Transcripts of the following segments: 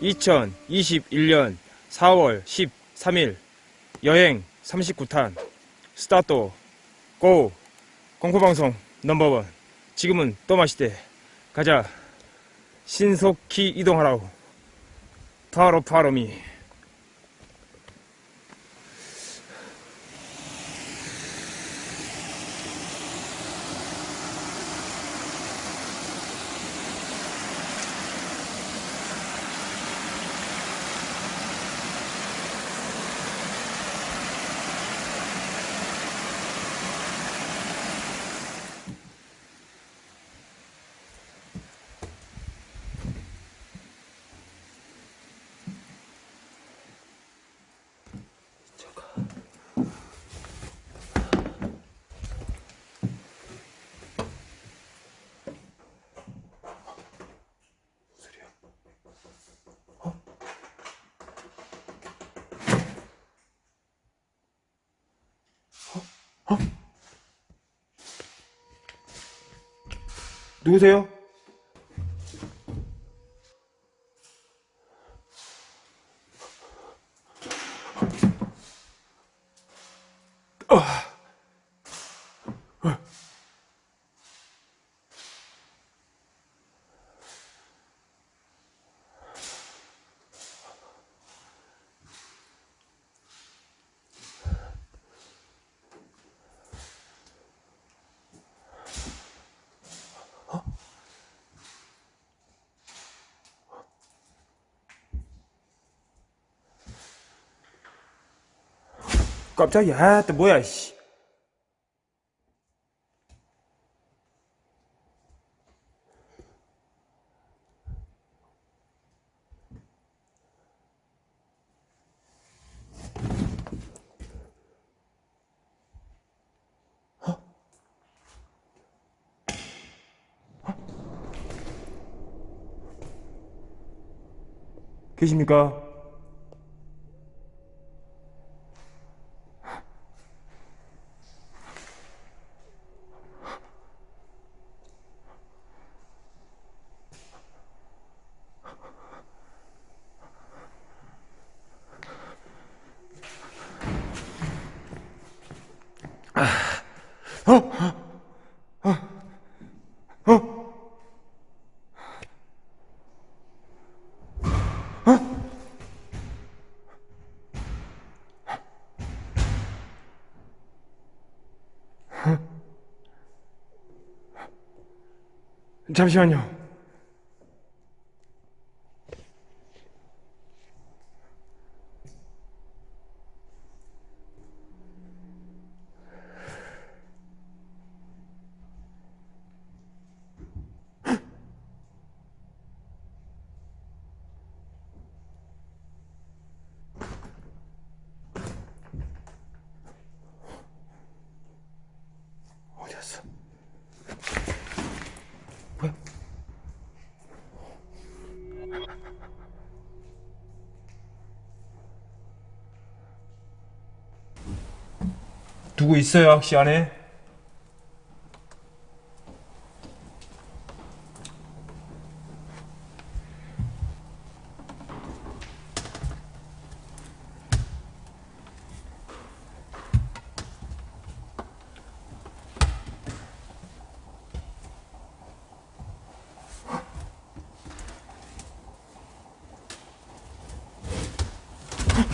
2021년 4월 13일 여행 39탄. 스타트. 고. 공포방송 넘버원. 지금은 또 마시대. 가자. 신속히 이동하라고 바로 바로미 누구세요? 깜짝이야. 아, 또 뭐야 씨. 계십니까? 잠시만요. 누구 있어요 혹시 안에?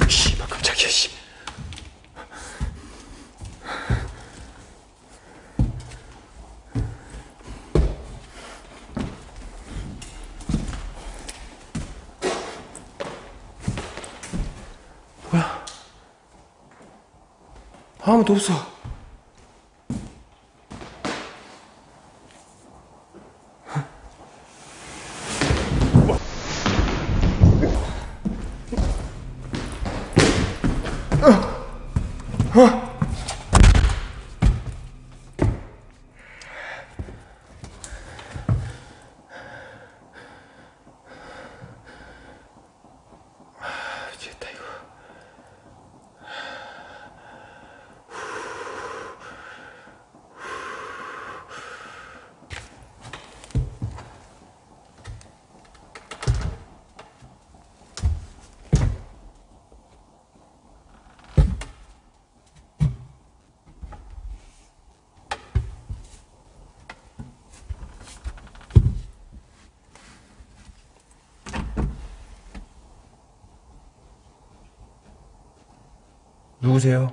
씨발 깜짝이야 씨. 아무도 없어. 누구세요?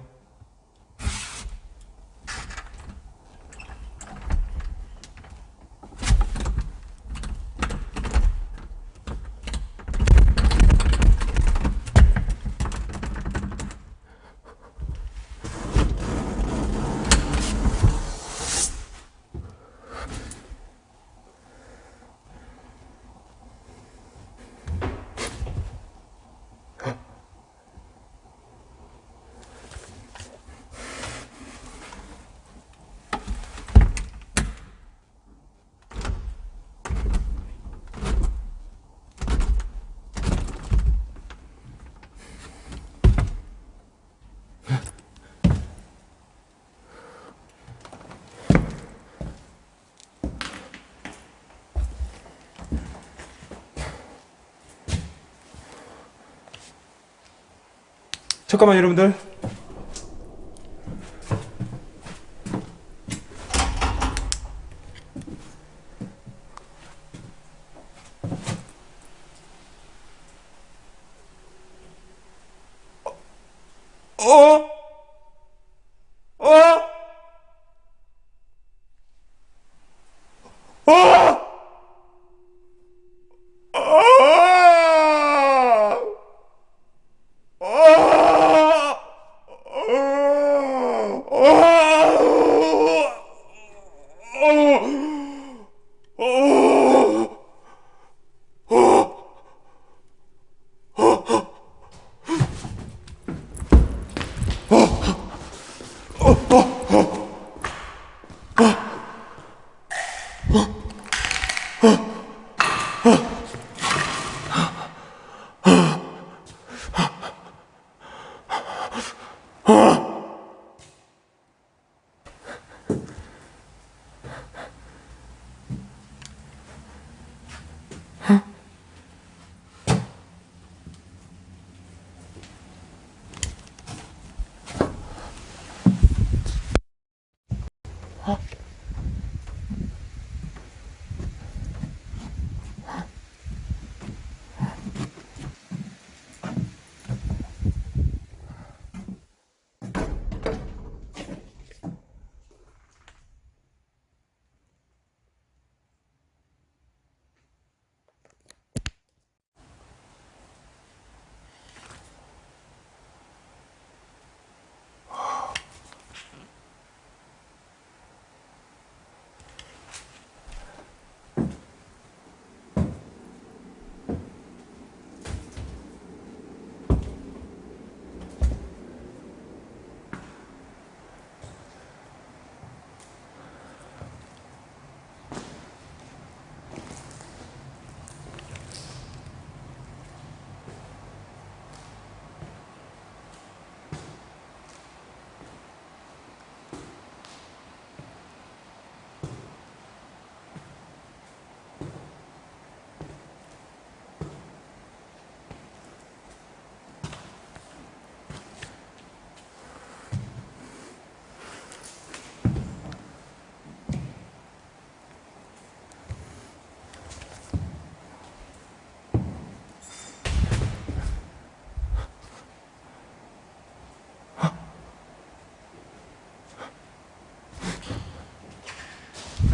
잠깐만 여러분들.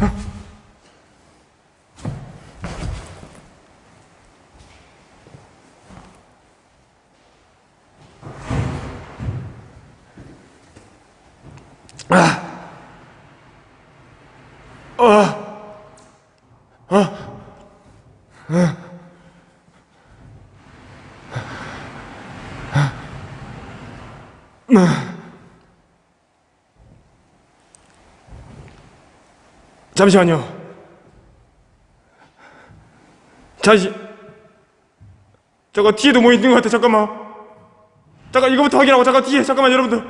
아. 잠시만요. 잠시. 저거 뒤에도 뭐 있는 것 같아. 잠깐만. 잠깐 이거부터 확인하고 잠깐 뒤에 잠깐만 여러분들.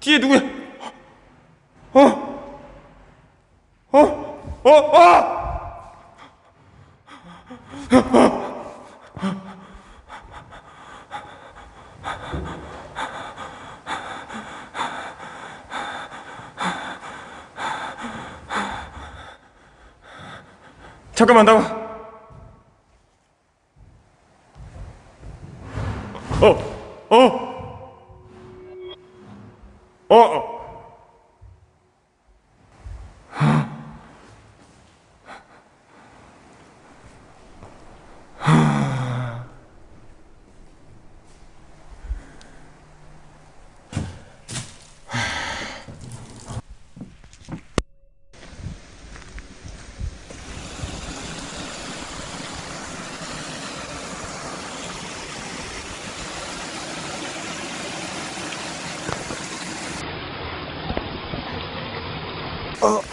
뒤에 누구야? 어? 어? 어? 어? 잠깐만 나와. 어, 어. 어, 어. 어,